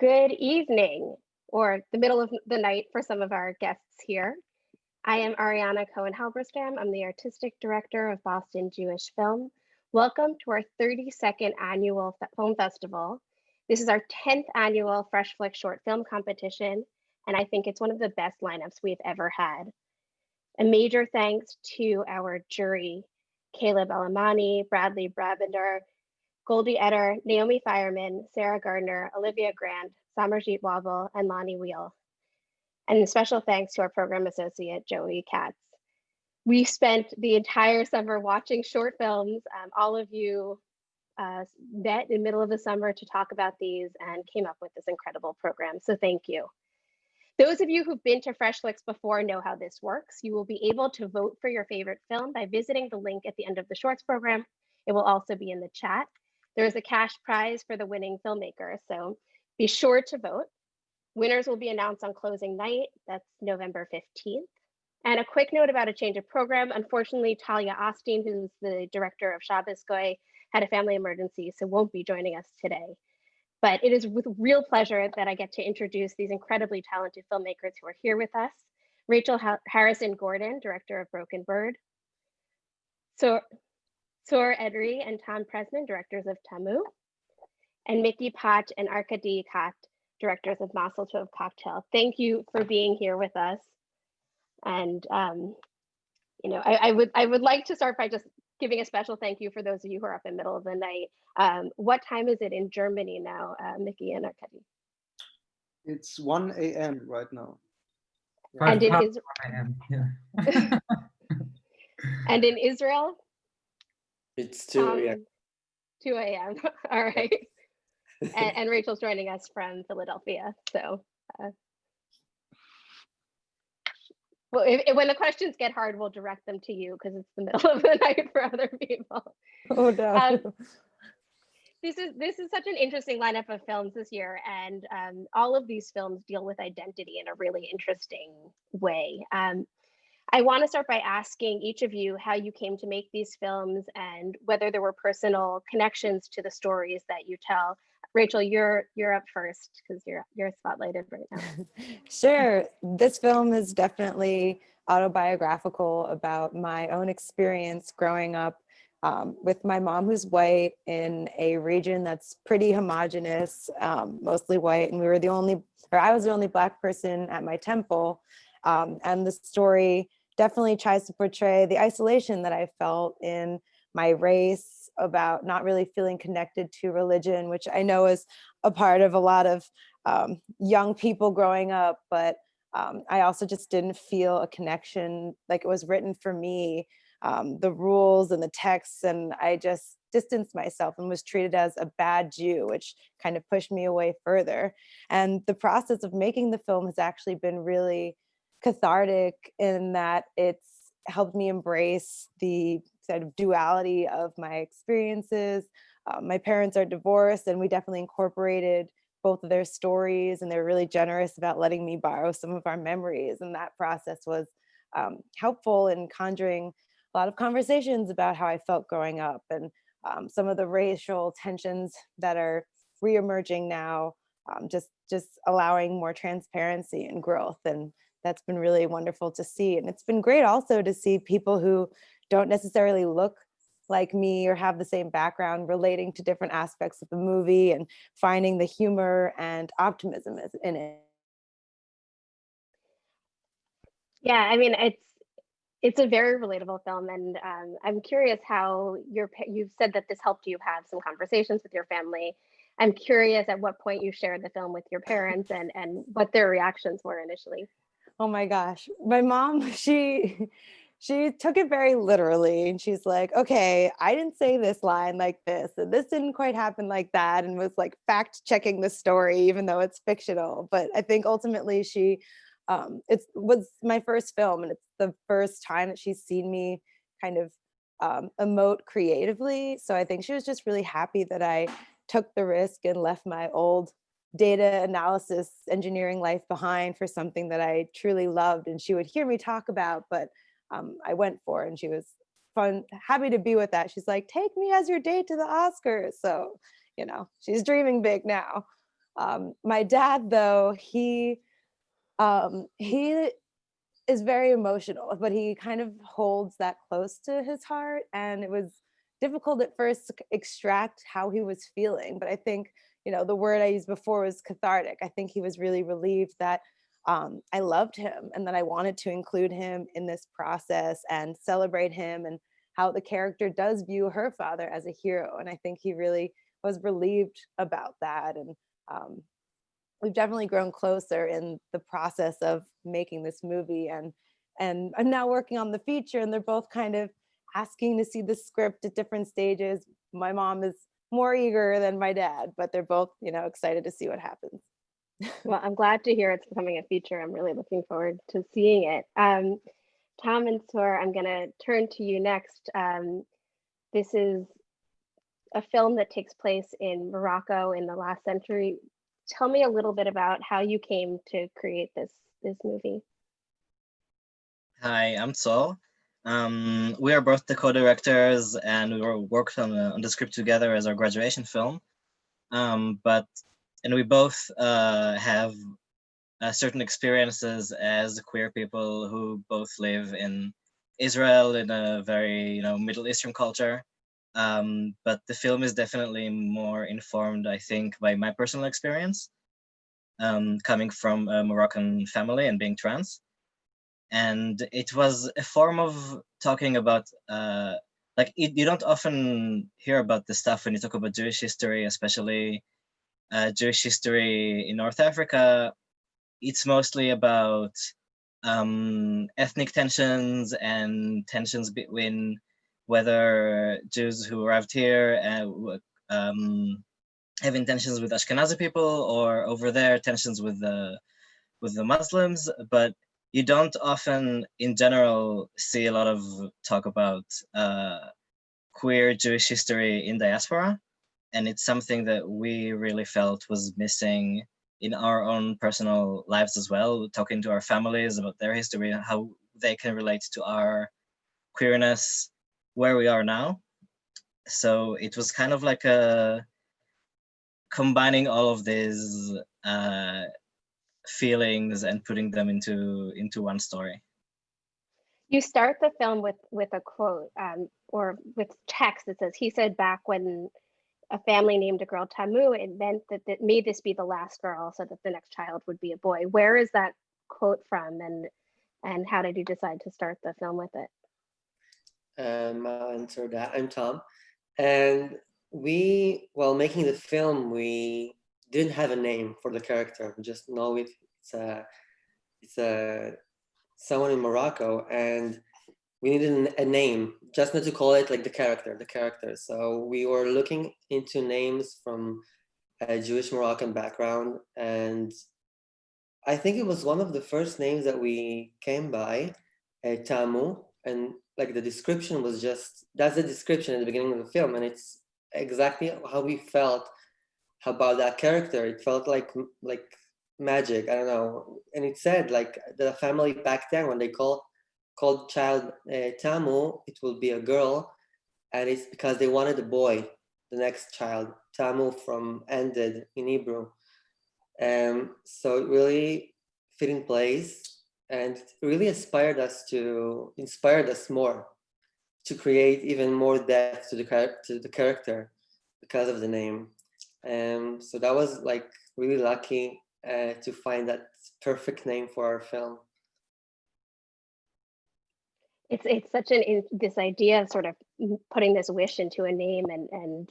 Good evening, or the middle of the night for some of our guests here. I am Ariana Cohen Halberstam. I'm the artistic director of Boston Jewish Film. Welcome to our 32nd annual film festival. This is our 10th annual Fresh Flick short film competition, and I think it's one of the best lineups we've ever had. A major thanks to our jury, Caleb Alamani, Bradley Brabender, Goldie Etter, Naomi Fireman, Sarah Gardner, Olivia Grant, Samarjeet Wabble, and Lonnie Wheel. And special thanks to our program associate, Joey Katz. We spent the entire summer watching short films. Um, all of you uh, met in the middle of the summer to talk about these and came up with this incredible program. So thank you. Those of you who've been to Fresh Flicks before know how this works. You will be able to vote for your favorite film by visiting the link at the end of the shorts program. It will also be in the chat. There is a cash prize for the winning filmmaker, so be sure to vote. Winners will be announced on closing night, that's November 15th. And a quick note about a change of program. Unfortunately, Talia Austin, who's the director of Shabbos had a family emergency, so won't be joining us today. But it is with real pleasure that I get to introduce these incredibly talented filmmakers who are here with us. Rachel Harrison Gordon, director of Broken Bird. So Sor Edry and Tom Prezman, directors of Tamu, and Mickey Paatzsch and Arkady Khaet, directors of Mazel Tov Cocktail. Thank you for being here with us. And um, you know, I, I, would I would like to start by just giving a special thank you for those of you who are up in the middle of the night. Um, what time is it in Germany now, uh, Mickey and Arkady? It's 1 a.m. right now. And it is. Yeah. and in Israel? It's 2 um, a.m. 2 a.m. All right. and, and, Rachel's joining us from Philadelphia. So, uh, well, if, if, when the questions get hard, we'll direct them to you because it's the middle of the night for other people. Oh no. Um, this is this is such an interesting lineup of films this year, and um, all of these films deal with identity in a really interesting way. Um, I want to start by asking each of you how you came to make these films and whether there were personal connections to the stories that you tell. Rachel, you're you're up first because you're you're spotlighted right now. sure. This film is definitely autobiographical about my own experience growing up um, with my mom who's white in a region that's pretty homogenous, um, mostly white. And we were the only, or I was the only black person at my temple. Um, and the story definitely tries to portray the isolation that I felt in my race about not really feeling connected to religion, which I know is a part of a lot of um, young people growing up, but um, I also just didn't feel a connection like it was written for me, um, the rules and the texts, and I just distanced myself and was treated as a bad Jew, which kind of pushed me away further. And the process of making the film has actually been really cathartic in that it's helped me embrace the sort of duality of my experiences. Um, my parents are divorced and we definitely incorporated both of their stories and they're really generous about letting me borrow some of our memories and that process was um, helpful in conjuring a lot of conversations about how I felt growing up and um, some of the racial tensions that are reemerging now, um, just, just allowing more transparency and growth and that's been really wonderful to see. And it's been great also to see people who don't necessarily look like me or have the same background relating to different aspects of the movie and finding the humor and optimism in it. Yeah, I mean, it's it's a very relatable film and um, I'm curious how your you've said that this helped you have some conversations with your family. I'm curious at what point you shared the film with your parents and and what their reactions were initially. Oh my gosh. My mom, she she took it very literally and she's like, okay, I didn't say this line like this, and this didn't quite happen like that, and was like fact checking the story, even though it's fictional. But I think ultimately she, um, it was my first film, and it's the first time that she's seen me kind of um, emote creatively. So I think she was just really happy that I took the risk and left my old data analysis engineering life behind for something that I truly loved and she would hear me talk about, but um, I went for and she was fun, happy to be with that. She's like, take me as your date to the Oscars. So, you know, she's dreaming big now. Um, my dad, though, he um, he is very emotional, but he kind of holds that close to his heart. And it was difficult at first to extract how he was feeling. But I think, you know, the word I used before was cathartic. I think he was really relieved that um, I loved him and that I wanted to include him in this process and celebrate him and how the character does view her father as a hero. And I think he really was relieved about that. And um, we've definitely grown closer in the process of making this movie and and I'm now working on the feature and they're both kind of asking to see the script at different stages. My mom is more eager than my dad, but they're both, you know, excited to see what happens. Well, I'm glad to hear it's becoming a feature. I'm really looking forward to seeing it. Um, Tom and Sor, I'm going to turn to you next. Um, this is a film that takes place in Morocco in the last century. Tell me a little bit about how you came to create this this movie. Hi, I'm Sol. Um, we are both the co-directors and we worked on, the- on the script together as our graduation film. Um, but, and we both uh, have uh, certain experiences as queer people who both live in Israel in a very, you know, Middle Eastern culture. Um, but the film is definitely more informed, I think, by my personal experience, um, coming from a Moroccan family and being trans and it was a form of talking about uh, like it, you don't often hear about this stuff when you talk about Jewish history, especially uh, Jewish history in North Africa. It's mostly about um, ethnic tensions and tensions between whether Jews who arrived here and um, have intentions with Ashkenazi people or over there tensions with the with the Muslims, but you don't often, in general, see a lot of talk about uh, queer Jewish history in diaspora. And it's something that we really felt was missing in our own personal lives as well, talking to our families about their history and how they can relate to our queerness where we are now. So it was kind of like a combining all of these uh, feelings and putting them into into one story. You start the film with with a quote um, or with text that says, "He said back when a family named a girl Tamu, it meant that that may this be the last girl, so that the next child would be a boy." Where is that quote from, and and how did you decide to start the film with it? Um, I'll answer that. I'm Tom. And we, while making the film, we didn't have a name for the character. Just know it. It's a, it's a someone in Morocco, and we needed a name, just not to call it like the character, the character. So we were looking into names from a Jewish Moroccan background, and I think it was one of the first names that we came by, uh, Tamu, and like the description was just that's the description at the beginning of the film, and it's exactly how we felt about that character. It felt like like magic. I don't know, and it said like the family back then when they call called child uh, Tamu, it will be a girl, and it's because they wanted a boy, the next child. Tamu from ended in Hebrew. Um, so it really fit in place and really inspired us to inspired us more to create even more depth to the to the character because of the name. Um, so that was like really lucky uh, to find that perfect name for our film. It's it's such an this idea of sort of putting this wish into a name and and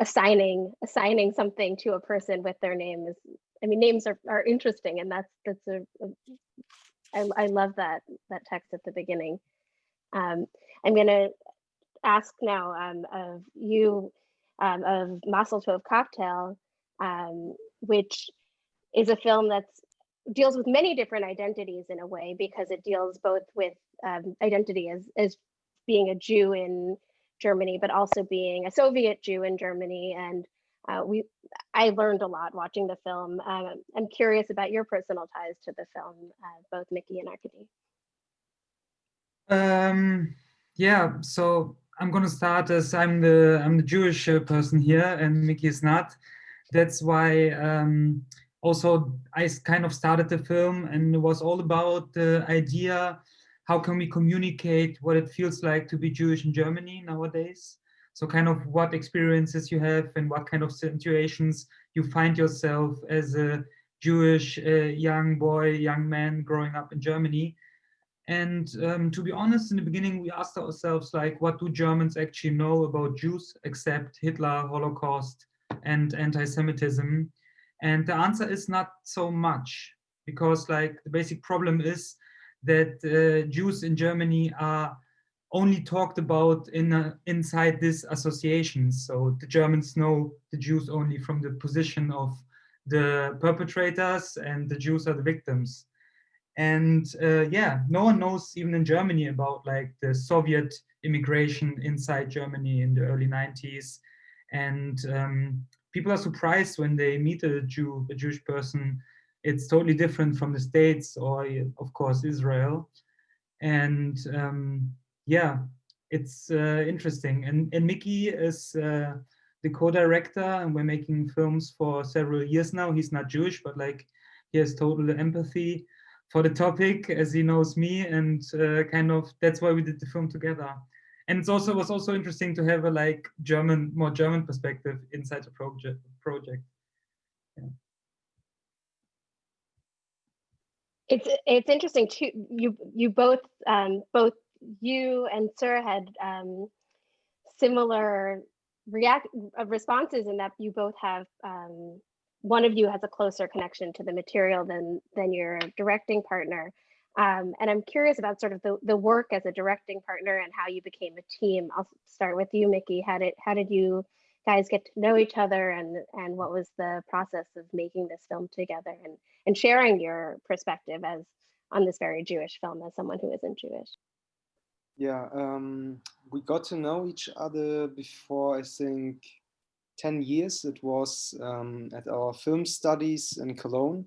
assigning assigning something to a person with their name is I mean names are, are interesting and that's that's a, a I, I love that that text at the beginning. Um, I'm gonna ask now um, of you um, of Mazel Tov Cocktail, um, which is a film that deals with many different identities in a way because it deals both with um, identity as as being a Jew in Germany, but also being a Soviet Jew in Germany. And uh, we, I learned a lot watching the film. Um, I'm curious about your personal ties to the film, uh, both Mickey and Arkady. Um, yeah, so I'm gonna start as I'm the I'm the Jewish uh, person here, and Mickey is not. that's why um, also I kind of started the film and it was all about the idea, how can we communicate what it feels like to be Jewish in Germany nowadays? So kind of what experiences you have and what kind of situations you find yourself as a Jewish uh, young boy, young man growing up in Germany. And um, to be honest, in the beginning, we asked ourselves, like, what do Germans actually know about Jews except Hitler, Holocaust, and anti-Semitism? And the answer is not so much, because like the basic problem is that uh, Jews in Germany are only talked about in a, inside this association. So the Germans know the Jews only from the position of the perpetrators, and the Jews are the victims and uh, yeah no one knows even in germany about like the soviet immigration inside germany in the early 90s and um, people are surprised when they meet a jew a jewish person. It's totally different from the states or of course israel. And um, yeah it's uh, interesting. And and mickey is uh, the co-director and we're making films for several years now. He's not jewish but like he has total empathy for the topic as he knows me and uh, kind of that's why we did the film together. And it's also was also interesting to have a like german more german perspective inside the project. Project It's it's interesting too. You you both um, both you and Sir had um, similar react responses in that you both have um, one of you has a closer connection to the material than than your directing partner. Um, and I'm curious about sort of the, the work as a directing partner and how you became a team. I'll start with you, Mickey. How did how did you guys get to know each other and and what was the process of making this film together and and sharing your perspective as on this very Jewish film as someone who isn't Jewish? Yeah, um, we got to know each other before I think 10 years. It was um, at our film studies in Cologne.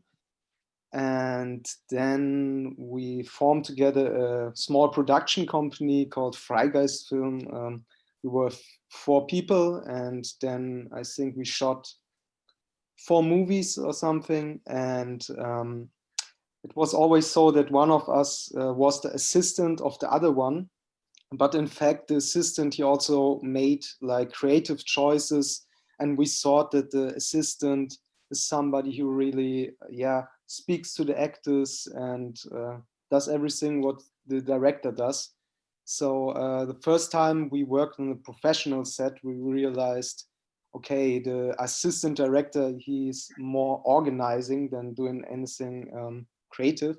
And then we formed together a small production company called Freigeist Film. Um, we were four people, and then I think we shot four movies or something. And um, it was always so that one of us uh, was the assistant of the other one. But in fact, the assistant, he also made like creative choices. And we thought that the assistant is somebody who really, yeah, speaks to the actors and uh, does everything what the director does. So uh, the first time we worked on a professional set, we realized, okay, the assistant director, he's more organizing than doing anything um, creative.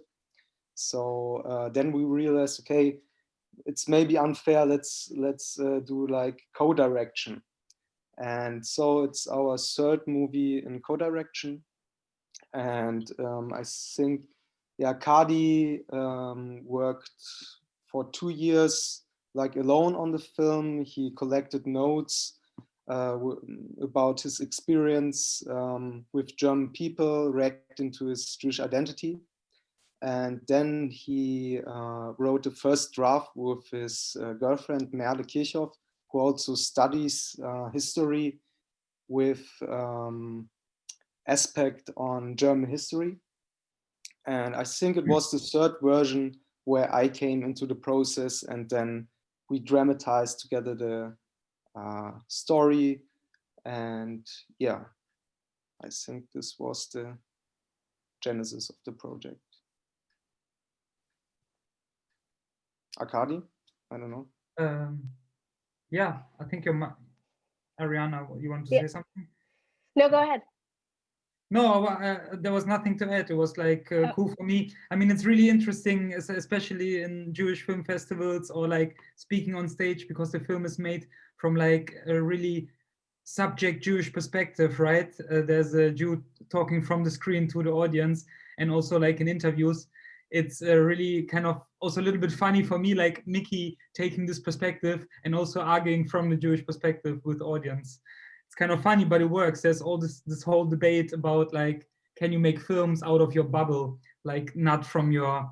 So uh, then we realized, okay, it's maybe unfair. Let's let's uh, do like co-direction, and so it's our third movie in co-direction, and um, I think yeah, Kadi um, worked for two years like alone on the film. He collected notes uh, about his experience um, with German people, reacting into his Jewish identity. And then he uh, wrote the first draft with his uh, girlfriend, Merle Kirchhoff, who also studies uh, history with um, aspect on German history. And I think it was the third version where I came into the process and then we dramatized together the uh, story. And yeah, I think this was the genesis of the project. Arkady? I don't know. um, yeah i think you're ariana you want to Yeah. say something No, go ahead. No, uh, there was nothing to add. It was like uh, Oh. cool for me. I mean, it's really interesting, especially in Jewish film festivals or like speaking on stage because the film is made from like a really subject Jewish perspective, right? Uh, there's a Jew talking from the screen to the audience, and also like in interviews, it's uh, really kind of also a little bit funny for me, like Mickey taking this perspective and also arguing from the Jewish perspective with audience it's kind of funny, but it works. There's all this this whole debate about like, can you make films out of your bubble, like not from your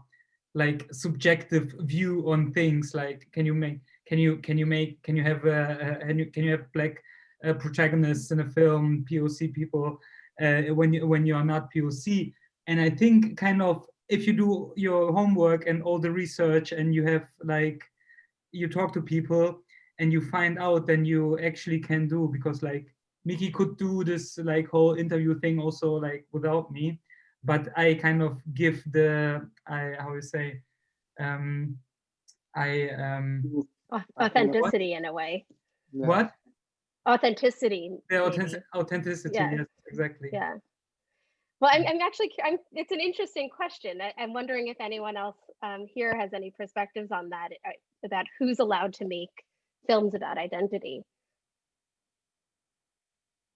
like subjective view on things. Like, can you make can you can you make can you have uh, uh, can you can you have black uh, protagonists in a film, POC people, uh, when you when you are not POC. And I think kind of if you do your homework and all the research and you have like you talk to people and you find out then you actually can do because like Mickey could do this like whole interview thing also like without me but I kind of give the I how you say um I um Au- Authenticity in a way. Yeah. what Authenticity. the authentic, authenticity Yeah. yes exactly Yeah. Well, I'm, I'm actually, I'm, it's an interesting question. I, I'm wondering if anyone else um, here has any perspectives on that, uh, about who's allowed to make films about identity.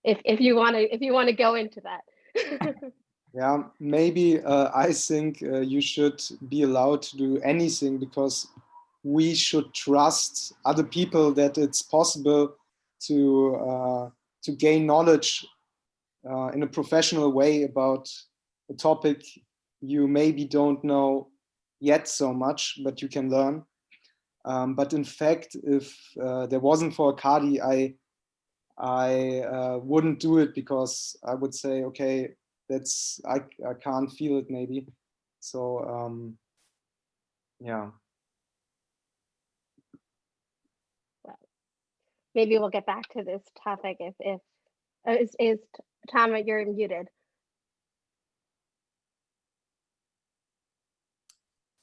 If, if you want to, if you want to go into that. Yeah, maybe uh, I think uh, you should be allowed to do anything because we should trust other people that it's possible to uh, to gain knowledge uh, in a professional way about a topic you maybe don't know yet so much, but you can learn. Um, but in fact, if uh, there wasn't for Akadi, I I uh, wouldn't do it because I would say, okay, that's I I can't feel it maybe. So um, yeah. Maybe we'll get back to this topic if, if, uh, is, is, Tom, you're muted.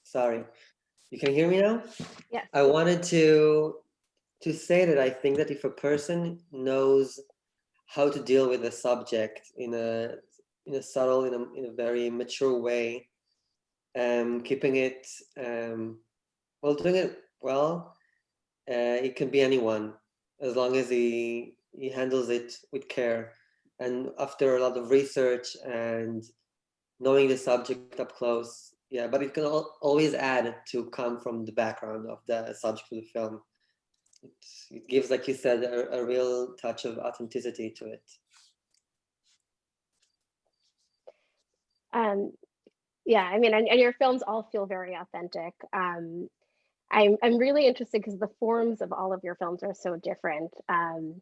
Sorry, you can hear me now? Yes. I wanted to to say that I think that if a person knows how to deal with a subject in a in a subtle, in a in a very mature way, um, keeping it um, well, doing it well, uh, it can be anyone as long as he he handles it with care. And after a lot of research and knowing the subject up close, yeah, but it can al always add to come from the background of the subject of the film. It, it gives, like you said, a, a real touch of authenticity to it. Um, yeah, I mean, and, and your films all feel very authentic. Um, I'm, I'm really interested because the forms of all of your films are so different. Um,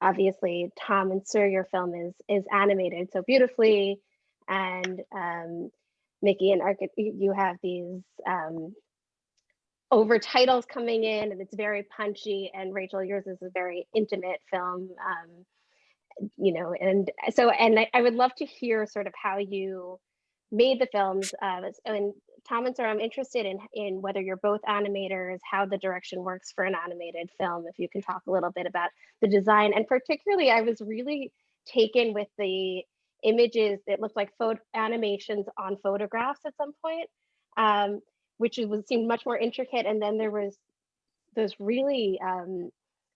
obviously, Tom and Sir, your film is is animated so beautifully, and um, Mickey and Arc, you have these um, over titles coming in, and it's very punchy. And Rachel, yours is a very intimate film. Um, you know, and so, and I, I would love to hear sort of how you made the films. Uh, and Tom and Sir, I'm interested in in whether you're both animators, how the direction works for an animated film. If you can talk a little bit about the design, and particularly, I was really taken with the images that looked like photo animations on photographs at some point, um, which was seemed much more intricate. And then there was those really um,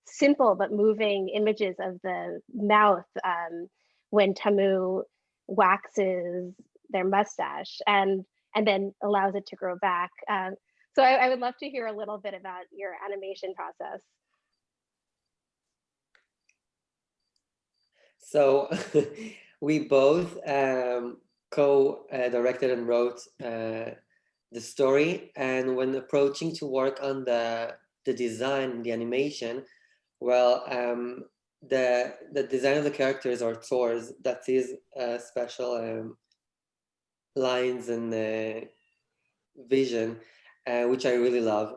simple but moving images of the mouth um, when Tamu waxes their mustache and and then allows it to grow back. Um, so I, I would love to hear a little bit about your animation process. So we both um, co-directed and wrote uh, the story. And when approaching to work on the the design, the animation, well, um, the the design of the characters or tours that is a special um, lines and uh, vision, uh, which I really love.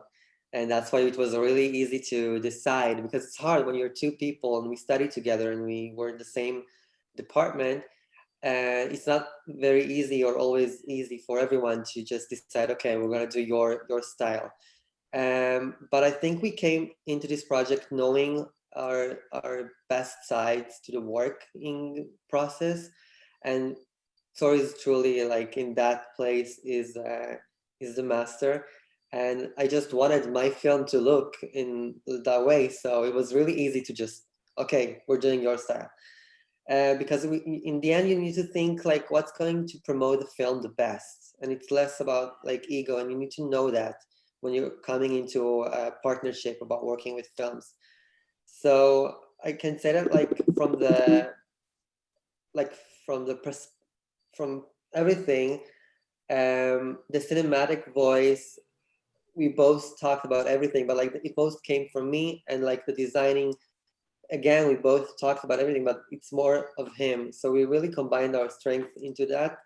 And that's why it was really easy to decide because it's hard when you're two people and we study together and we were in the same department. Uh, it's not very easy or always easy for everyone to just decide, okay, we're gonna do your, your style. Um, but I think we came into this project knowing our, our best sides to the working process. And Tor is truly like in that place is uh, is the master, and I just wanted my film to look in that way. So it was really easy to just okay, we're doing your style, uh, because we, in the end you need to think like what's going to promote the film the best, and it's less about like ego, and you need to know that when you're coming into a partnership about working with films. So I can say that like from the like from the pers from everything, um, the cinematic voice, we both talked about everything, but like it both came from me and like the designing again, we both talked about everything, but it's more of him. So we really combined our strength into that,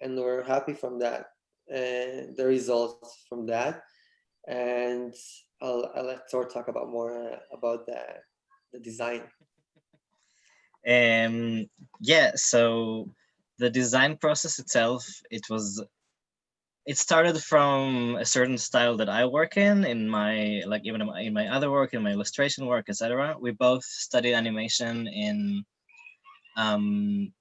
and we're happy from that and the results from that. And I'll, I'll let Tor talk about more uh, about the, the design. Um, yeah, so the design process itself, it was, it started from a certain style that I work in, in my, like even in my, other work, in my illustration work, etc. We both studied animation in um,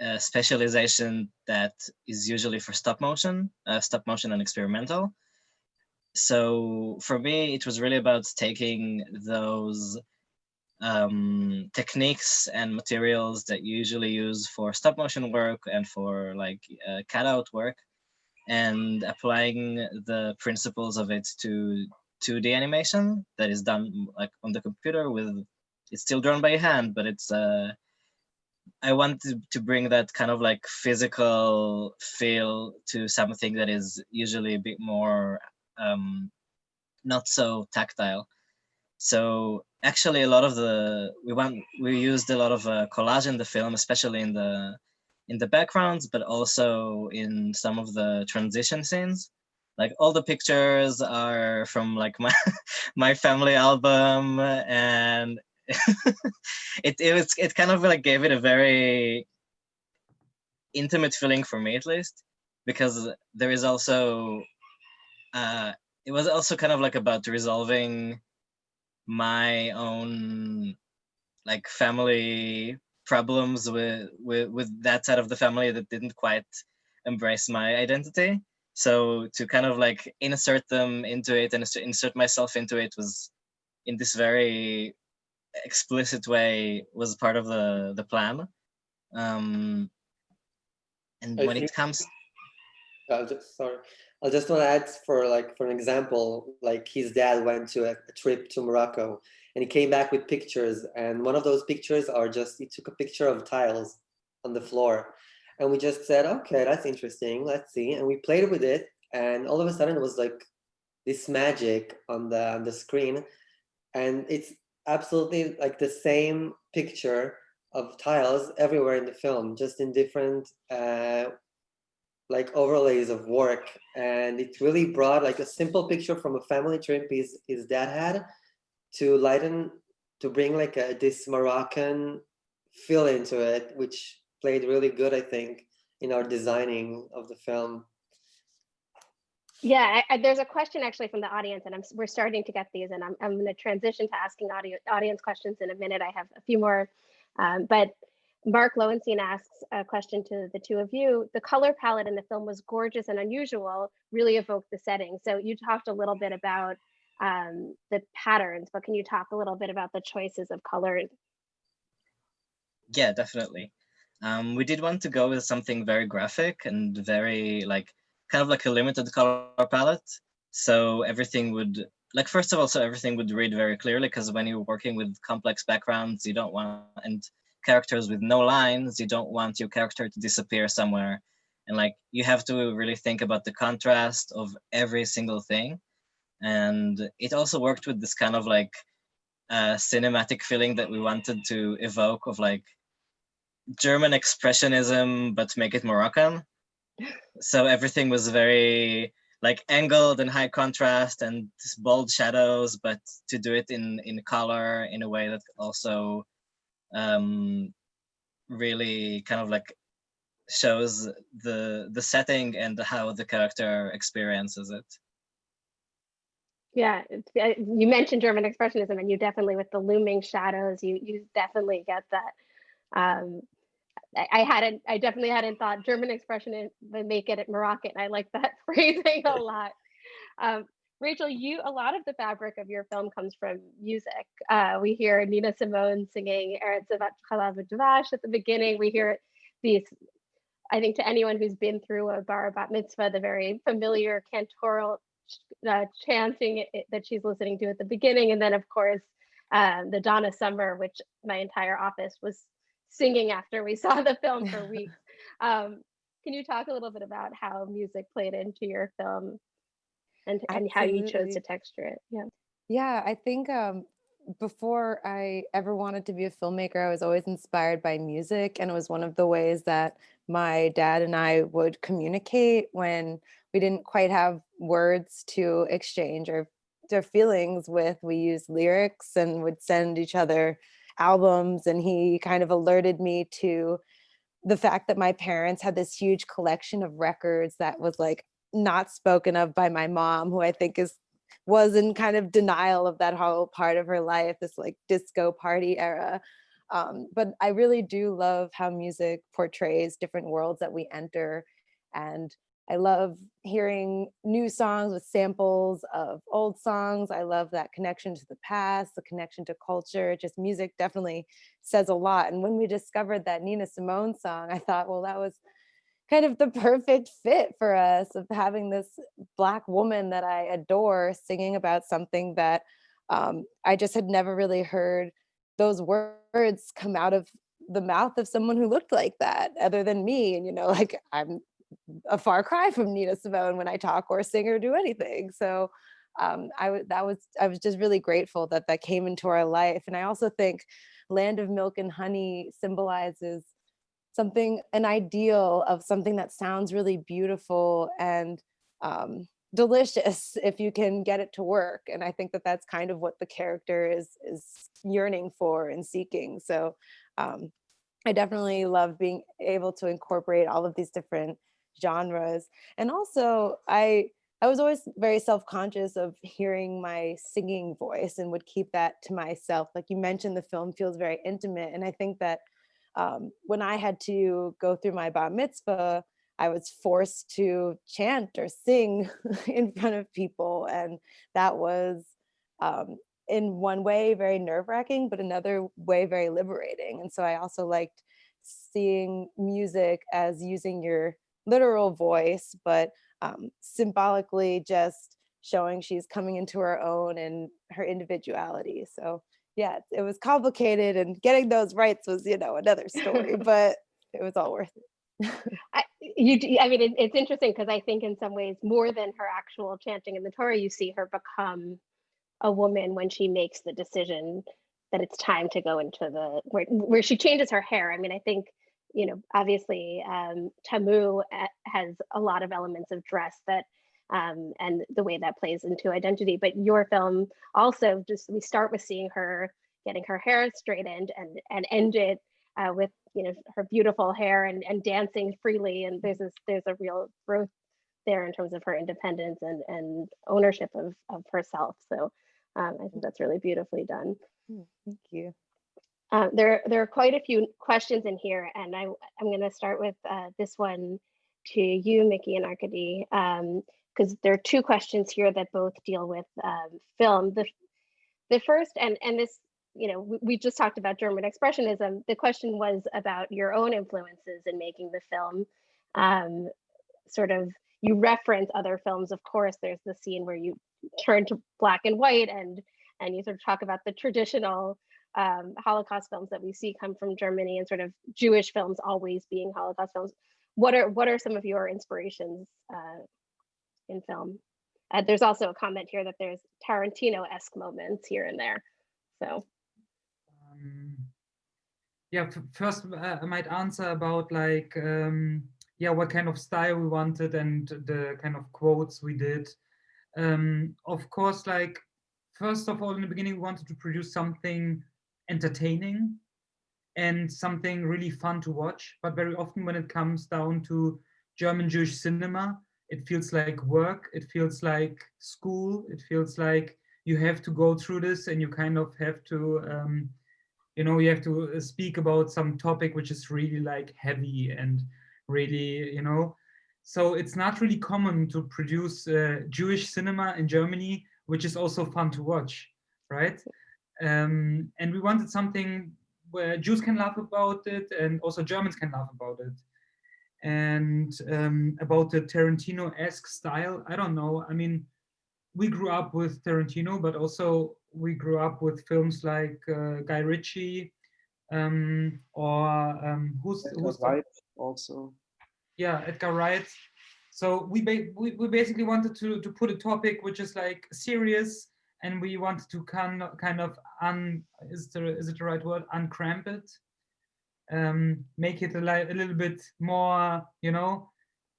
a specialization that is usually for stop motion, uh, stop motion and experimental. So for me, it was really about taking those um, techniques and materials that you usually use for stop motion work and for like uh, cutout work and applying the principles of it to 2D animation that is done like on the computer with, it's still drawn by hand, but it's, uh, I wanted to bring that kind of like physical feel to something that is usually a bit more um, not so tactile. So actually a lot of the, we want, we used a lot of uh, collage in the film, especially in the, in the backgrounds, but also in some of the transition scenes. Like all the pictures are from like my, my family album and it, it was, it kind of like gave it a very intimate feeling for me at least, because there is also, uh, it was also kind of like about resolving my own like family problems with, with with that side of the family that didn't quite embrace my identity so to kind of like insert them into it and insert myself into it was in this very explicit way was part of the the plan um and I when it comes I'll just, sorry. I'll just want to add for like, for an example, like his dad went to a, a trip to Morocco and he came back with pictures. And one of those pictures are just, he took a picture of tiles on the floor. And we just said, okay, that's interesting. Let's see. And we played with it. And all of a sudden it was like this magic on the, on the screen. And it's absolutely like the same picture of tiles everywhere in the film, just in different uh, like overlays of work and it really brought like a simple picture from a family trip his his dad had to lighten to bring like a this Moroccan feel into it which played really good I think in our designing of the film Yeah, I, I, there's a question actually from the audience, and I'm we're starting to get these, and I'm I'm going to transition to asking audio, audience questions in a minute. I have a few more, um, but Mark Lowenstein asks a question to the two of you. The color palette in the film was gorgeous and unusual, really evoked the setting. So you talked a little bit about um, the patterns, but can you talk a little bit about the choices of colors? Yeah, definitely. Um, we did want to go with something very graphic and very like kind of like a limited color palette. So everything would like first of all, so everything would read very clearly because when you're working with complex backgrounds, you don't want and characters with no lines, you don't want your character to disappear somewhere. And like you have to really think about the contrast of every single thing. And it also worked with this kind of like uh, cinematic feeling that we wanted to evoke of like German expressionism, but make it Moroccan. So everything was very like angled and high contrast and bold shadows, but to do it in in color in a way that also um, really kind of like shows the the setting and how the character experiences it. Yeah, you mentioned German expressionism, and you definitely with the looming shadows, you you definitely get that. Um, I, I hadn't, I definitely hadn't thought German expression would make it at Moroccan. I like that phrasing a lot. Um, Rachel, you a lot of the fabric of your film comes from music. Uh, we hear Nina Simone singing Eretz Dvash at the beginning. We hear these. I think to anyone who's been through a bar bat mitzvah, the very familiar cantorial uh, chanting that she's listening to at the beginning, and then of course um, the Donna Summer, which my entire office was singing after we saw the film for weeks. Um, can you talk a little bit about how music played into your film and, and how you chose to texture it? Yeah. Yeah, I think um, before I ever wanted to be a filmmaker, I was always inspired by music. And it was one of the ways that my dad and I would communicate when we didn't quite have words to exchange our, their feelings with. We used lyrics and would send each other albums. And he kind of alerted me to the fact that my parents had this huge collection of records that was like not spoken of by my mom, who I think is was in kind of denial of that whole part of her life, this like disco party era. Um, but I really do love how music portrays different worlds that we enter. And I love hearing new songs with samples of old songs. I love that connection to the past, the connection to culture. Just music definitely says a lot. And when we discovered that Nina Simone song, I thought, well, that was kind of the perfect fit for us of having this black woman that I adore singing about something that um, I just had never really heard those words come out of the mouth of someone who looked like that other than me. And, you know, like I'm a far cry from Nina Simone when I talk or sing or do anything. So um, I that was I was just really grateful that that came into our life. And I also think Land of Milk and Honey symbolizes something, an ideal of something that sounds really beautiful and um, delicious if you can get it to work. And I think that that's kind of what the character is, is yearning for and seeking. So um, I definitely love being able to incorporate all of these different genres. And also I, I was always very self-conscious of hearing my singing voice and would keep that to myself. Like you mentioned, the film feels very intimate. And I think that um, when I had to go through my bar mitzvah, I was forced to chant or sing in front of people. And that was um, in one way very nerve wracking, but another way very liberating. And so I also liked seeing music as using your literal voice, but um, symbolically just showing she's coming into her own and her individuality. So yeah, it was complicated and getting those rights was, you know, another story, but it was all worth it. I, you, I mean, it, it's interesting because I think in some ways more than her actual chanting in the Torah, you see her become a woman when she makes the decision that it's time to go into the where, where she changes her hair. I mean, I think you know, obviously, um, Tamu uh, has a lot of elements of dress that um, and the way that plays into identity. But your film also just we start with seeing her getting her hair straightened and and end it uh, with you know her beautiful hair and and dancing freely. And there's this there's a real growth there in terms of her independence and and ownership of of herself. So um, I think that's really beautifully done. Hmm, thank you. Uh, there, there are quite a few questions in here, and I, I'm going to start with uh, this one to you, Mickey and Arkady. Um, because there are two questions here that both deal with um, film. The, the first, and, and this, you know, we, we, just talked about German Expressionism. The question was about your own influences in making the film. Um, sort of, you reference other films, of course, there's the scene where you turn to black and white and, and you sort of talk about the traditional um, Holocaust films that we see come from Germany and sort of Jewish films always being Holocaust films. What are what are some of your inspirations uh, in film. Uh, there's also a comment here that there's Tarantino-esque moments here and there. So. Um, yeah, first uh, I might answer about like, um, yeah, what kind of style we wanted and the kind of quotes we did. Um, of course, like, first of all, in the beginning, we wanted to produce something entertaining and something really fun to watch. But very often when it comes down to German Jewish cinema, it feels like work it feels like school it feels like you have to go through this and you kind of have to um, you know you have to uh, speak about some topic which is really like heavy and really you know. So it's not really common to produce uh, Jewish cinema in Germany which is also fun to watch right? Um, and we wanted something where Jews can laugh about it and also Germans can laugh about it and um, about the Tarantino-esque style, I don't know. I mean, we grew up with Tarantino, but also we grew up with films like uh, Guy Ritchie um, or um, who's, Edgar who's Wright also. Yeah, Edgar Wright. So we, ba we, we basically wanted to, to put a topic which is like serious and we wanted to kind of, kind of un, is, the, is it the right word, uncramp it, um, make it a, li a little bit more, you know,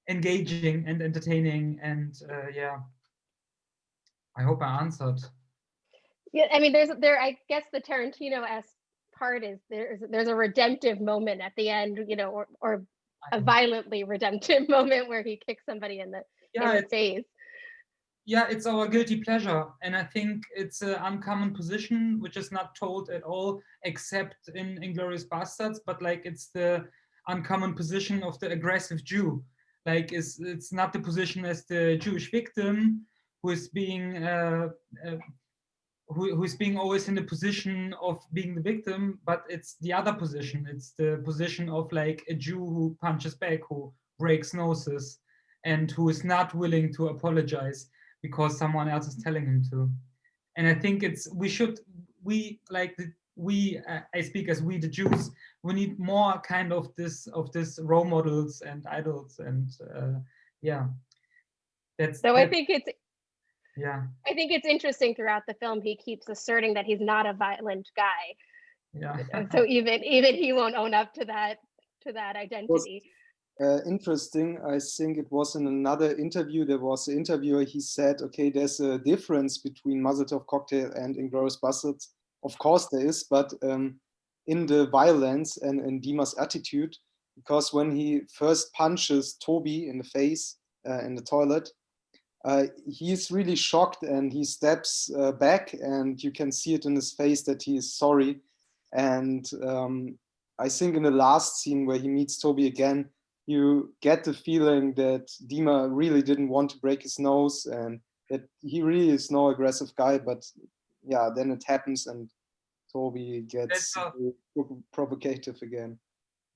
engaging and entertaining. And uh, yeah, I hope I answered. Yeah, I mean, there's there. I guess the Tarantino-esque part is there's there's a redemptive moment at the end, you know, or or a violently redemptive moment where he kicks somebody in the yeah, in the face. Yeah, it's our guilty pleasure, and I think it's an uncommon position which is not told at all, except in Inglourious Basterds, But like, it's the uncommon position of the aggressive Jew. Like, it's it's not the position as the Jewish victim who is being uh, uh, who, who's being always in the position of being the victim, but it's the other position. It's the position of like a Jew who punches back, who breaks noses, and who is not willing to apologize because someone else is telling him to. And I think it's we should we like the, we uh, I speak as we the Jews. We need more kind of this of this role models and idols and uh, yeah. That's so. I think it's yeah i think it's interesting throughout the film he keeps asserting that he's not a violent guy yeah so even even he won't own up to that to that identity uh, interesting. I think it was in another interview. There was an interviewer he said okay there's a difference between Mazel cocktail and Inglourious Basterds of course there is but um, in the violence and in Dima's attitude because when he first punches Toby in the face uh, in the toilet uh, he's really shocked and he steps uh, back and you can see it in his face that he is sorry. And um, I think in the last scene where he meets Toby again, you get the feeling that Dima really didn't want to break his nose and that he really is no aggressive guy, but yeah, then it happens and Toby gets provocative again.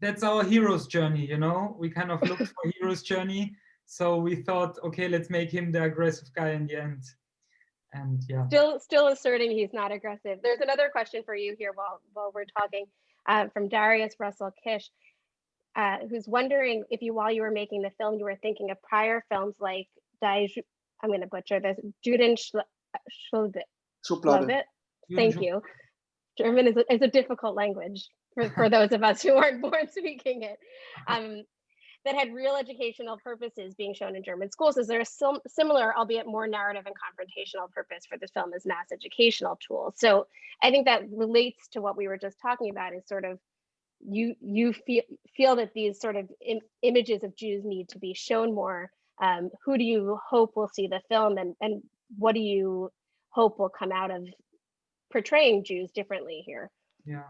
That's our hero's journey, you know? We kind of look for hero's journey so we thought, okay, let's make him the aggressive guy in the end. And yeah. Still, still asserting he's not aggressive. There's another question for you here while while we're talking uh, from Darius Russell Kish, uh, who's wondering if you, while you were making the film, you were thinking of prior films like Die, I'm going to butcher this, Juden Schublade. Thank you. German is a, is a difficult language for, for those of us who aren't born speaking it. Um, that had real educational purposes being shown in German schools. Is there a sim similar, albeit more narrative and confrontational purpose for this film as mass educational tool? So I think that relates to what we were just talking about is sort of you you feel feel that these sort of Im images of Jews need to be shown more. Um, who do you hope will see the film and, and what do you hope will come out of portraying Jews differently here? Yeah.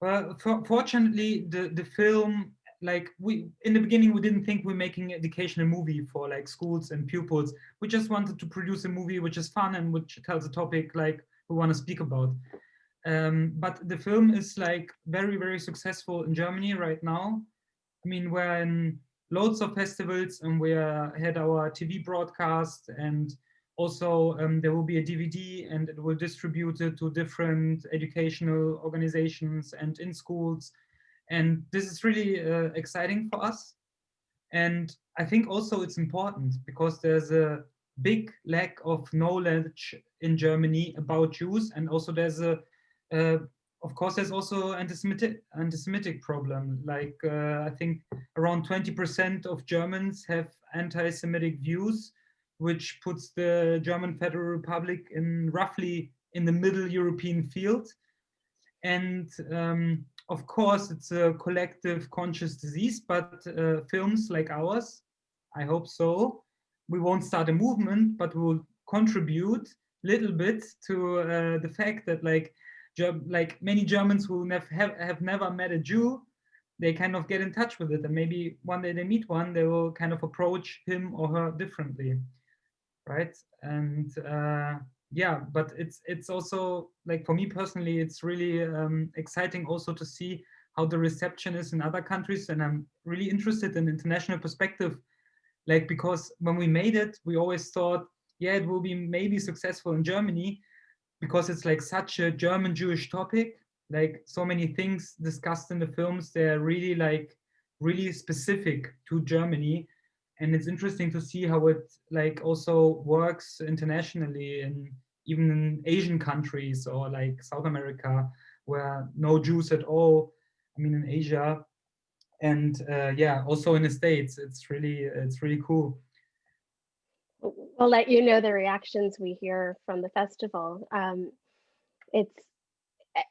Well, for, fortunately, the, the film like we in the beginning we didn't think we're making an educational movie for like schools and pupils we just wanted to produce a movie which is fun and which tells a topic like we want to speak about um, but the film is like very very successful in germany right now i mean we're in loads of festivals and we had our tv broadcast and also um, there will be a dvd and it will distribute it to different educational organizations and in schools and this is really uh, exciting for us. And I think also it's important because there's a big lack of knowledge in Germany about Jews. And also there's a, uh, of course, there's also anti-Semitic anti-Semitic problem. Like uh, I think around 20% of Germans have anti-Semitic views, which puts the German Federal Republic in roughly in the middle European field. And um, of course, it's a collective conscious disease, but uh, films like ours, I hope so, we won't start a movement, but we'll contribute little bit to uh, the fact that like, like many Germans who have, have never met a Jew, they kind of get in touch with it. And maybe one day they meet one, they will kind of approach him or her differently, right? And uh, yeah, but it's it's also like for me personally, it's really um, exciting also to see how the reception is in other countries, and I'm really interested in international perspective, like because when we made it, we always thought, yeah, it will be maybe successful in Germany, because it's like such a German Jewish topic, like so many things discussed in the films, they're really like really specific to Germany and it's interesting to see how it like also works internationally in even in Asian countries or like South America, where no Jews at all. I mean, in Asia, and uh, yeah, also in the States, it's really it's really cool. We'll let you know the reactions we hear from the festival. Um, it's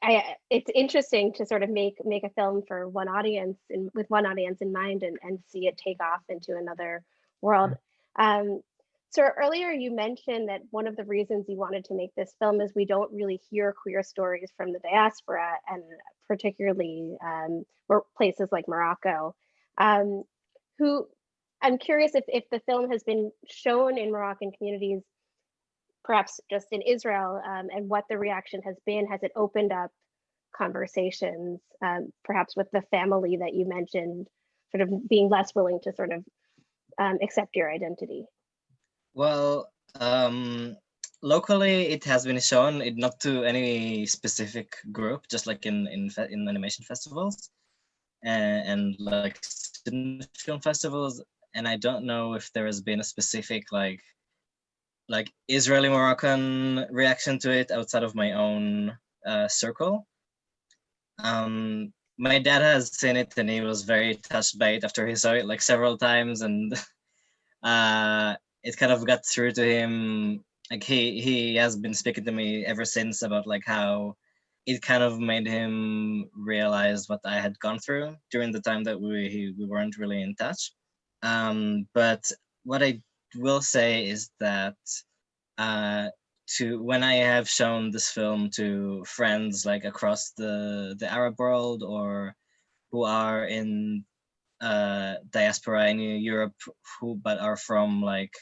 I, it's interesting to sort of make make a film for one audience and with one audience in mind and, and see it take off into another world. Um, so earlier you mentioned that one of the reasons you wanted to make this film is we don't really hear queer stories from the diaspora and particularly um, places like Morocco. Um, who I'm curious if, if the film has been shown in Moroccan communities perhaps just in Israel um, and what the reaction has been. Has it opened up conversations, um, perhaps with the family that you mentioned, sort of being less willing to sort of um, accept your identity? Well, um, locally it has been shown, it not to any specific group, just like in in, in animation festivals and, and like student film festivals. And I don't know if there has been a specific like like Israeli Moroccan reaction to it outside of my own uh, circle. Um, my dad has seen it and he was very touched by it after he saw it like several times and uh, it kind of got through to him. Like he he has been speaking to me ever since about like how it kind of made him realize what I had gone through during the time that we we weren't really in touch. Um, but what I will say is that uh, to when I have shown this film to friends like across the the Arab world or who are in uh, diaspora in Europe who but are from like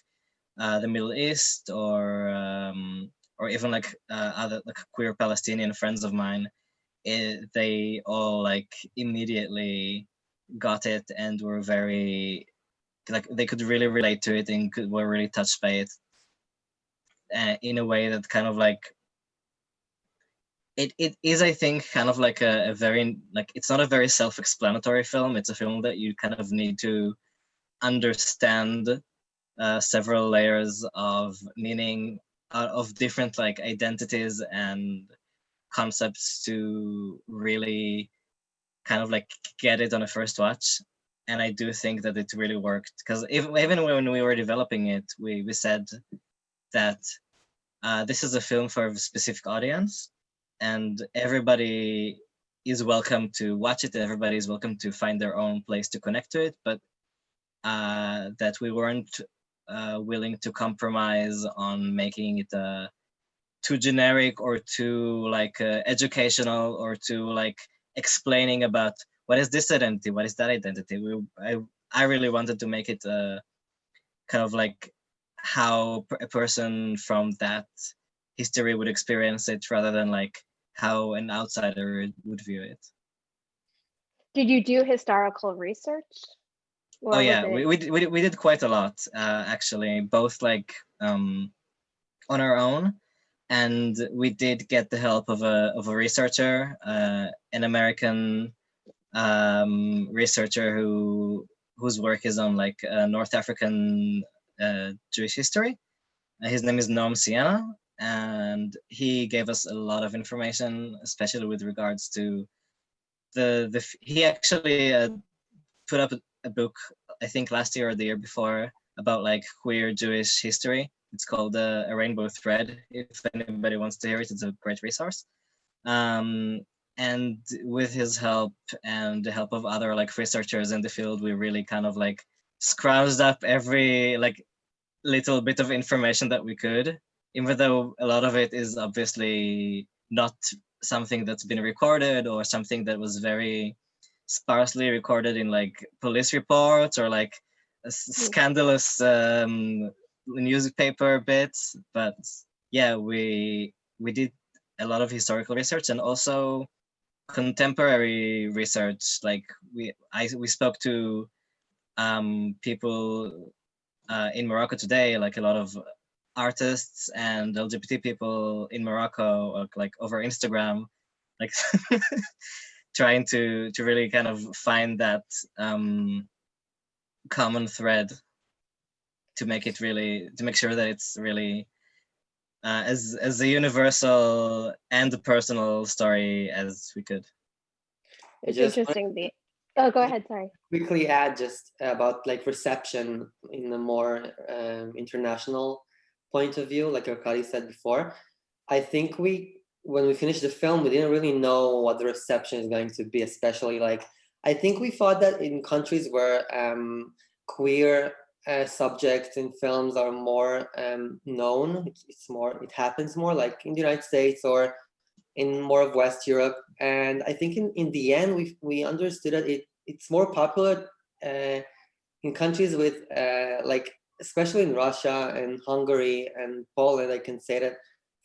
uh, the Middle East or um, or even like uh, other like queer Palestinian friends of mine, it, they all like immediately got it and were very like they could really relate to it and could, were really touched by it uh, in a way that kind of like it, it is i think kind of like a, a very like it's not a very self-explanatory film. It's a film that you kind of need to understand uh, several layers of meaning uh, of different like identities and concepts to really kind of like get it on a first watch and I do think that it really worked because even when we were developing it, we we said that uh, this is a film for a specific audience, and everybody is welcome to watch it. Everybody is welcome to find their own place to connect to it, but uh, that we weren't uh, willing to compromise on making it uh, too generic or too like uh, educational or too like explaining about what is this identity? What is that identity? We, I, I really wanted to make it uh, kind of like how a person from that history would experience it rather than like how an outsider would view it. Did you do historical research? oh yeah, we, we, we, we did quite a lot uh, actually, both like um, on our own and we did get the help of a, of a researcher, uh, an American um, researcher who whose work is on like uh, North African uh, Jewish history. Uh, his name is Noam Sienna, and he gave us a lot of information, especially with regards to the the. He actually uh, put up a, a book, I think last year or the year before, about like queer Jewish history. It's called uh, A Rainbow Thread. If anybody wants to hear it, it's a great resource. Um, and with his help and the help of other like researchers in the field we really kind of like scrounged up every like little bit of information that we could even though a lot of it is obviously not something that's been recorded or something that was very sparsely recorded in like police reports or like hmm. scandalous um, newspaper bits but yeah we we did a lot of historical research and also contemporary research like we i we spoke to um people uh, in morocco today like a lot of artists and lgbt people in morocco like over instagram like trying to to really kind of find that um common thread to make it really to make sure that it's really uh, as as a universal and a personal story as we could. It's just interesting. The oh, go ahead. Sorry. quickly add just about like reception in a more um, international point of view, like Arkady said before. I think we, when we finished the film, we didn't really know what the reception is going to be, especially like, I think we thought that in countries where um, queer uh, subjects in films are more um, known, it's, more, it happens more like in the United States or in more of West Europe. And I think in, in the end, we, we understood that it, it's more popular uh, in countries with uh, like, especially in Russia and Hungary and Poland, I can say that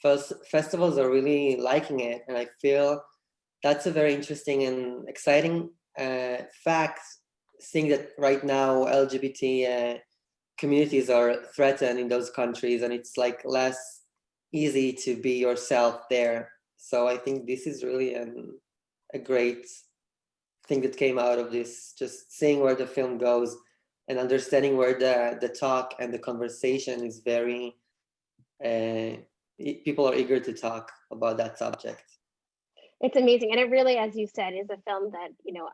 first festivals are really liking it. And I feel that's a very interesting and exciting uh, fact, seeing that right now LGBT uh, communities are threatened in those countries and it's like less easy to be yourself there. So I think this is really an, a great thing that came out of this, just seeing where the film goes and understanding where the, the talk and the conversation is very, uh, people are eager to talk about that subject. It's amazing, and it really, as you said, is a film that you know,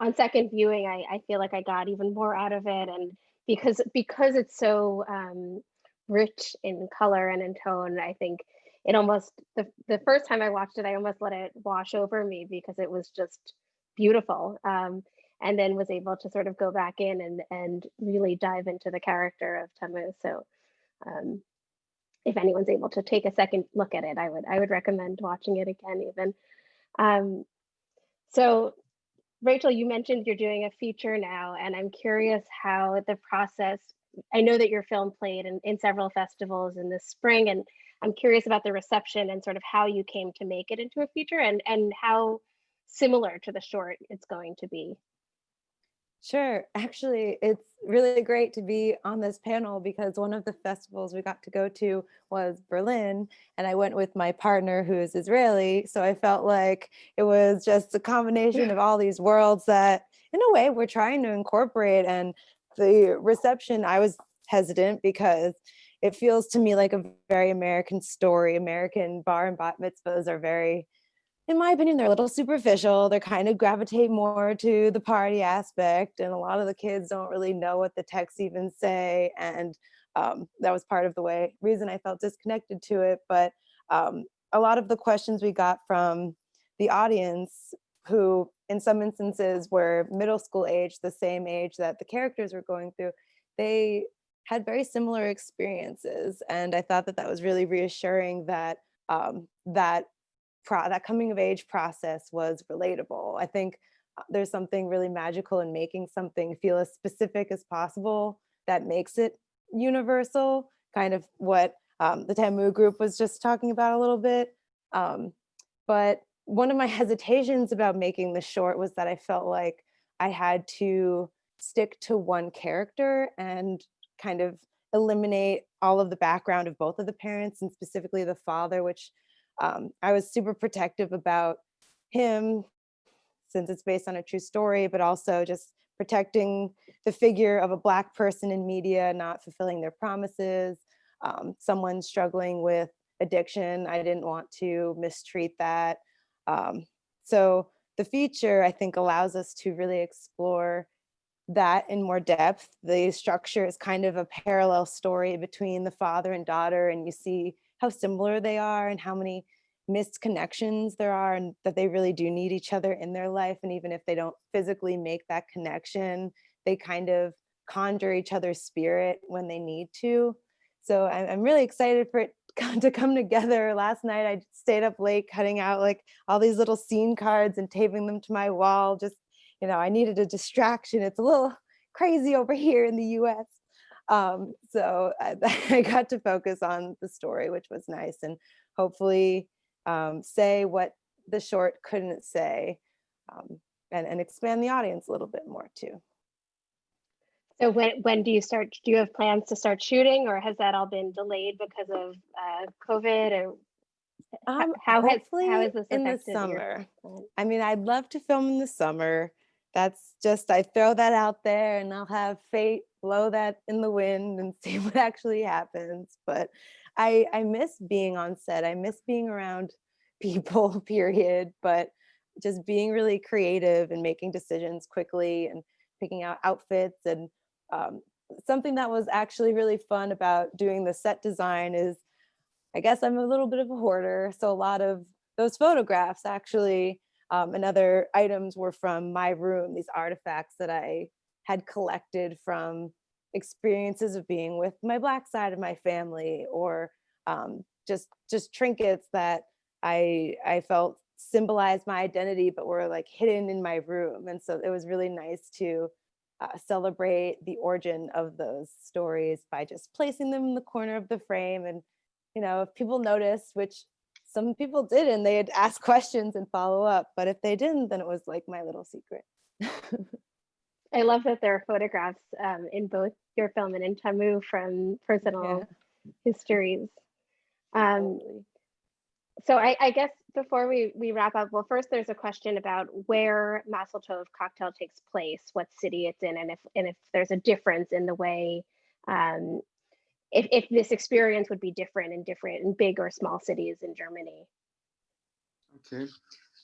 on second viewing, I, I feel like I got even more out of it, and because because it's so um, rich in color and in tone, I think it almost the the first time I watched it, I almost let it wash over me because it was just beautiful, um, and then was able to sort of go back in and and really dive into the character of Tamu. So. Um, if anyone's able to take a second look at it, I would I would recommend watching it again even. Um, so Rachel, you mentioned you're doing a feature now, and I'm curious how the process, I know that your film played in, in several festivals in the spring, and I'm curious about the reception and sort of how you came to make it into a feature and, and how similar to the short it's going to be. Sure. Actually, it's really great to be on this panel because one of the festivals we got to go to was Berlin, and I went with my partner who is Israeli. So I felt like it was just a combination of all these worlds that, in a way, we're trying to incorporate. And the reception, I was hesitant because it feels to me like a very American story. American bar and bat mitzvahs are very in my opinion, they're a little superficial. They kind of gravitate more to the party aspect. And a lot of the kids don't really know what the texts even say. And um, that was part of the way reason I felt disconnected to it. But um, a lot of the questions we got from the audience who in some instances were middle school age, the same age that the characters were going through, they had very similar experiences. And I thought that that was really reassuring that um, that pro that coming of age process was relatable. I think uh, there's something really magical in making something feel as specific as possible that makes it universal, kind of what um, the Tamu group was just talking about a little bit. Um, but one of my hesitations about making the short was that I felt like I had to stick to one character and kind of eliminate all of the background of both of the parents and specifically the father, which um, I was super protective about him since it's based on a true story, but also just protecting the figure of a black person in media, not fulfilling their promises, um, someone struggling with addiction. I didn't want to mistreat that. Um, so the feature, I think, allows us to really explore that in more depth. The structure is kind of a parallel story between the father and daughter, and you see how similar they are and how many missed connections there are and that they really do need each other in their life. And even if they don't physically make that connection, they kind of conjure each other's spirit when they need to. So I'm, I'm really excited for it to come together. Last night I stayed up late cutting out like all these little scene cards and taping them to my wall. Just, you know, I needed a distraction. It's a little crazy over here in the US. Um, so I, I got to focus on the story, which was nice. And hopefully um, say what the short couldn't say um, and, and expand the audience a little bit more too. So when when do you start? Do you have plans to start shooting, or has that all been delayed because of uh, COVID? Or Um, how has hopefully how has this in the affected your summer. I mean, I'd love to film in the summer. That's just, I throw that out there and I'll have fate blow that in the wind and see what actually happens. But I, I miss being on set. I miss being around people, period. But just being really creative and making decisions quickly and picking out outfits and um, something that was actually really fun about doing the set design is I guess I'm a little bit of a hoarder. So a lot of those photographs actually um, and other items were from my room, these artifacts that I had collected from experiences of being with my black side of my family or um, just just trinkets that I I felt symbolized my identity but were like hidden in my room. And so it was really nice to uh, celebrate the origin of those stories by just placing them in the corner of the frame. And you know if people noticed which some people did and they'd ask questions and follow up but if they didn't then it was like my little secret I love that there are photographs um, in both your film and in Tamu from personal histories. Um, so I, I guess before we, we wrap up, well, first there's a question about where Maseltov cocktail takes place, what city it's in, and if and if there's a difference in the way, um, if if this experience would be different in different in big or small cities in Germany. Okay.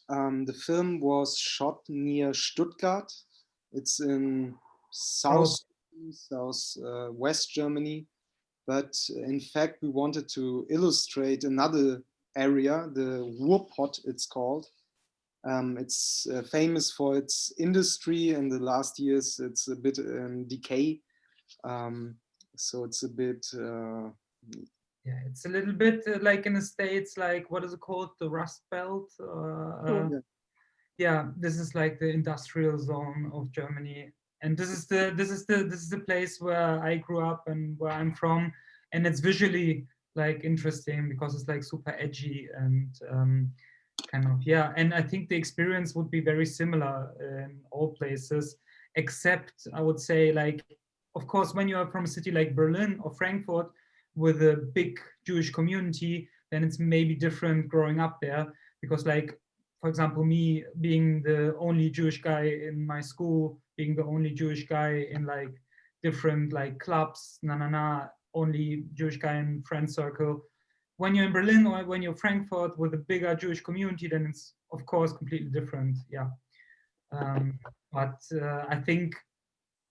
Um, the film was shot near Stuttgart. It's in south, south uh, west Germany. But in fact, we wanted to illustrate another area, the Ruhrpott it's called. Um, it's uh, famous for its industry. In the last years, it's a bit in decay. Um, so it's a bit uh, Yeah, it's a little bit uh, like in the States, like what is it called? The Rust Belt? Uh, uh, Yeah. Yeah, this is like the industrial zone of Germany. And this is the this is the this is the place where I grew up and where I'm from. And it's visually like interesting because it's like super edgy and um, kind of yeah. And I think the experience would be very similar in all places, except I would say like, of course, when you are from a city like Berlin or Frankfurt, with a big Jewish community, then it's maybe different growing up there because like, for example, me being the only Jewish guy in my school, being the only Jewish guy in like different like clubs, na na na, only Jewish guy in friend circle. When you're in Berlin or when you're Frankfurt with a bigger Jewish community, then it's of course completely different. Yeah. Um, but uh, I think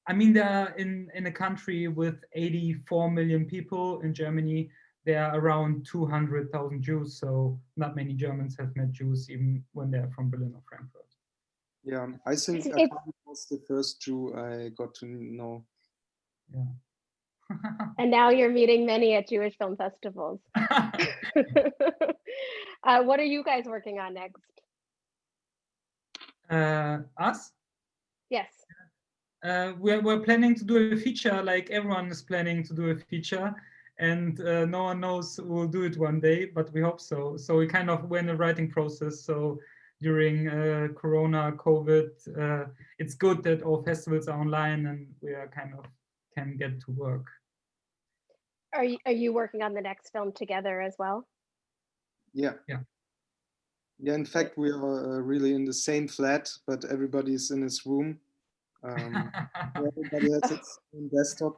I mean, there in, in a country with 84 million people in Germany, there are around 200,000 Jews. So not many Germans have met Jews even when they're from Berlin or Frankfurt. Yeah, I think It's- Arkady was the first Jew I got to know. Yeah. And now you're meeting many at Jewish film festivals. uh, what are you guys working on next? uh, us? Yes. Uh, we're, we're planning to do a feature like everyone is planning to do a feature and uh, no one knows we'll do it one day, but we hope so. So we kind of we're in the writing process. So during uh, Corona, COVID, uh, it's good that all festivals are online and we are kind of can get to work. Are you, are you working on the next film together as well? Yeah. Yeah. Yeah, in fact, we are uh, really in the same flat, but everybody's in his room. Um, everybody has its own desktop.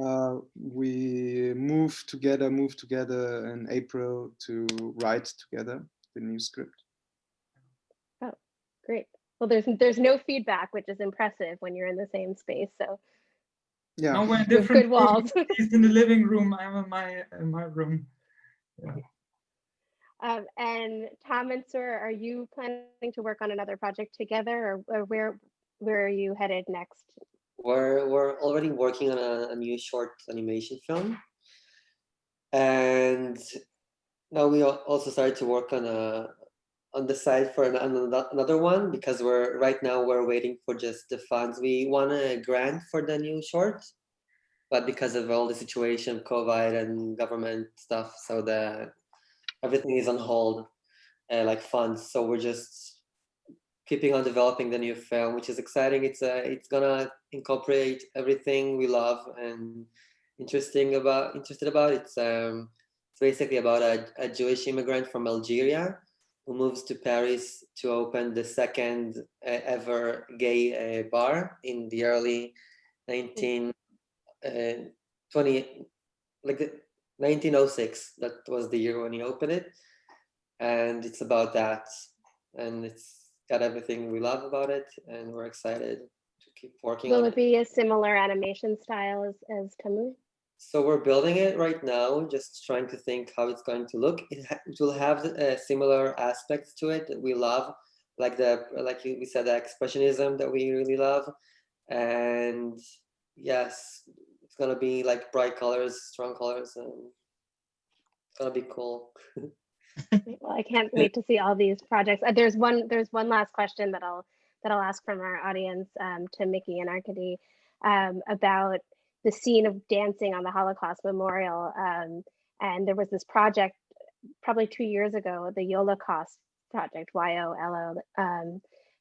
Uh, we moved together, moved together in April to write together the new script. Oh, great. Well, there's there's no feedback, which is impressive when you're in the same space. So Yeah. no, we're in different good walls. He's in the living room. I'm in my in my room. Um, and Tom and Sir, are you planning to work on another project together, or, or where where are you headed next? We're we're already working on a, a new short animation film, and now we also started to work on a on the side for an, another another one because we're right now we're waiting for just the funds. We won a grant for the new short, but because of all the situation, COVID and government stuff, so the everything is on hold, uh, like funds. So we're just keeping on developing the new film, which is exciting. It's uh, it's gonna incorporate everything we love and interesting about interested about. It's um it's basically about a, a Jewish immigrant from Algeria who moves to Paris to open the second uh, ever gay uh, bar in the early 19 uh, 20 like 1906. That was the year when he opened it, and it's about that, and it's got everything we love about it, and we're excited to keep working Will on it be a similar animation style as, as Tamu? So we're building it right now, just trying to think how it's going to look. It, it will have uh, similar aspects to it that we love, like the like we said, the expressionism that we really love, and yes, it's gonna be like bright colors, strong colors, and it's gonna be cool. Well, I can't wait to see all these projects. Uh, There's one, there's one last question that I'll, that I'll ask from our audience um, to Mickey and Arkady um, about the scene of dancing on the Holocaust Memorial. Um, and there was this project probably two years ago, the Yolocaust project, Y-O-L-O, um,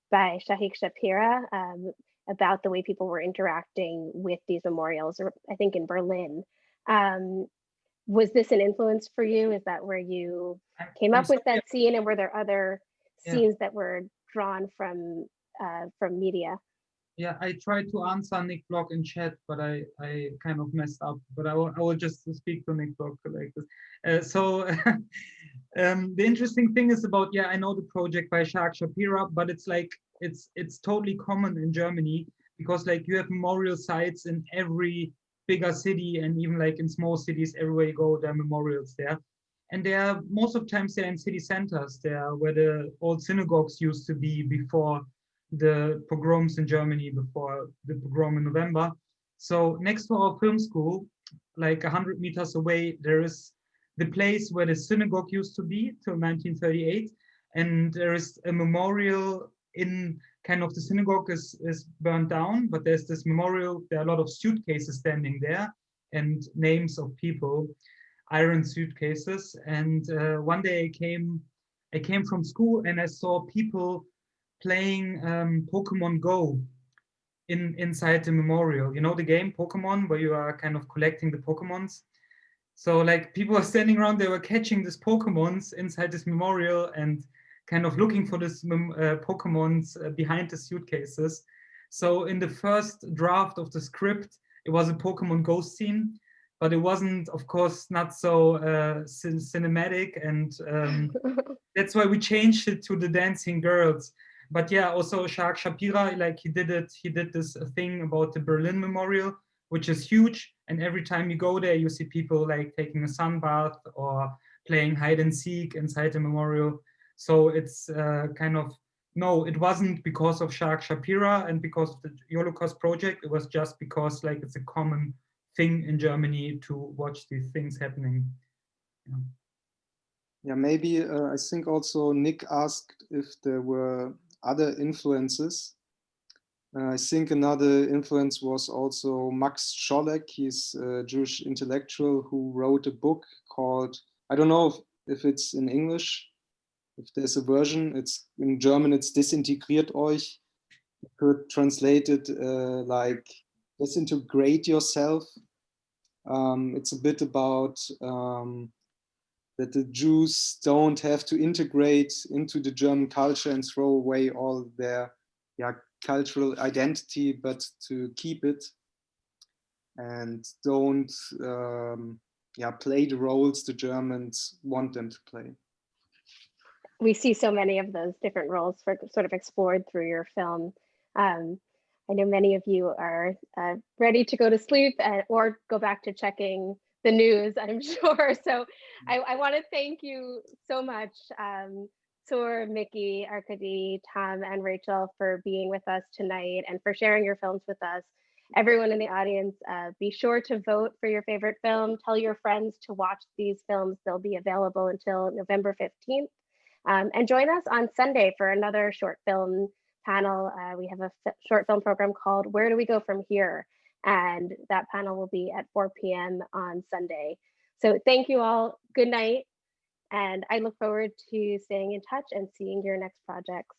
by Shahak Shapira um, about the way people were interacting with these memorials, I think in Berlin. Um, was this an influence for you? Is that where you came up with that scene and were there other Yeah. scenes that were drawn from uh, from media? Yeah, I tried to answer Nick Block in chat, but I, I kind of messed up. But I will, I will just speak to Nick Block like this. Uh, so um, the interesting thing is about yeah, I know the project by Shahak Shapira, but it's like it's it's totally common in Germany because like you have memorial sites in every bigger city and even like in small cities everywhere you go there are memorials there and they are most of the times they're in city centers there where the old synagogues used to be before the pogroms in Germany before the pogrom in November. So next to our film school, like 100 meters away, there is the place where the synagogue used to be till 1938. And there is a memorial in kind of the synagogue is, is burned down, but there's this memorial, there are a lot of suitcases standing there and names of people, iron suitcases. And uh, one day I came, I came from school and I saw people playing um, Pokemon Go in inside the memorial. You know the game Pokemon where you are kind of collecting the Pokemons. So like people are standing around, they were catching these Pokemons inside this memorial and kind of looking for this mem- uh, Pokemons uh, behind the suitcases. So in the first draft of the script, it was a Pokemon Go scene, but it wasn't, of course, not so uh, cin- cinematic, and um, that's why we changed it to the dancing girls but yeah, also Shahak Shapira, like he did it, he did this uh, thing about the Berlin Memorial, which is huge. And every time you go there, you see people like taking a sun bath or playing hide and seek inside the memorial. So it's uh, kind of, no, it wasn't because of Shahak Shapira and because of the Yolocaust project. It was just because like it's a common thing in Germany to watch these things happening. Yeah. Yeah, maybe uh, I think also Nick asked if there were other influences. Uh, I think another influence was also Max Czollek. He's a Jewish intellectual who wrote a book called, I don't know if, if it's in English, if there's a version, it's in German, it's Desintegriert euch. You could translate it uh, like disintegrate yourself. Um, it's a bit about um, that the Jews don't have to integrate into the German culture and throw away all their yeah, cultural identity, but to keep it and don't um, yeah, play the roles the Germans want them to play. We see so many of those different roles for sort of explored through your film. Um, I know many of you are uh, ready to go to sleep and, or go back to checking the news, I'm sure. So I, I want to thank you so much, um, Mickey, Arkady, Tom, and Rachel for being with us tonight and for sharing your films with us. Everyone in the audience, uh, be sure to vote for your favorite film. Tell your friends to watch these films. They'll be available until November 15th. Um, and join us on Sunday for another short film panel. Uh, we have a short film program called Where Do We Go From Here? And that panel will be at 4 p.m. on Sunday. So thank you all. Good night. And I look forward to staying in touch and seeing your next projects.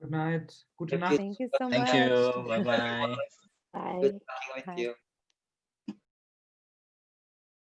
Good night. Good Thank Nacht. Thank you so Thank much. you. Bye bye. Bye. Good talking with Bye. you.